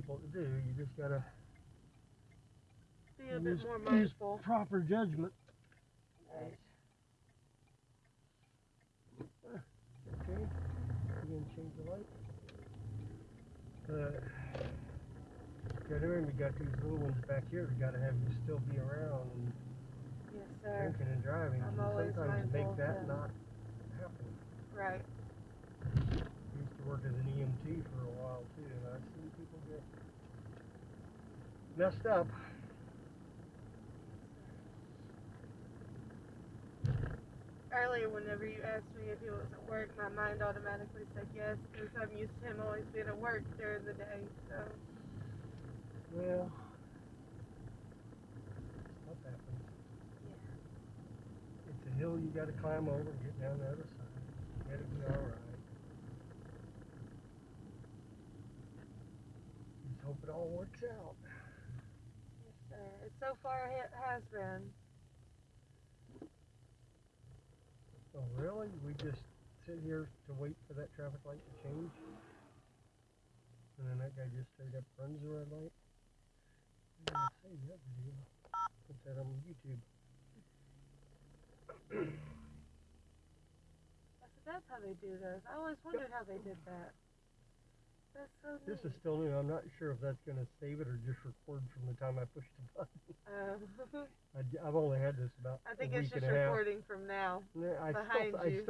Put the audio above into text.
people to do. You just gotta Be a bit use, more use proper judgment. Right. Okay. You gonna change the light? Uh, yeah, remember we got these little ones back here. We gotta have you still be around and Yes, sir. drinking and driving. I'm and always sometimes mindful make that not happen. Right. I used to work as an EMT for too, and I've seen people get messed up. Earlier, whenever you asked me if he was at work, my mind automatically said yes, because I'm used to him always being at work during the day. So, Well, stuff happens. yeah. It's a hill you gotta climb over and get down the other side. It'll be alright. Just hope it all works out. Yes, sir. It so far it has been. Oh, really? We just sit here to wait for that traffic light to change? And then that guy just straight up runs the red light? I'm gonna save that video. Put that on YouTube. I said, that's how they do those. I always wondered how they did that. That's so neat. This is still new. I'm not sure if that's gonna save it or just record from the time I push the button. Um, I, have only had this about I think a it's week just and a half. recording from now. Yeah, I behind still, I you. still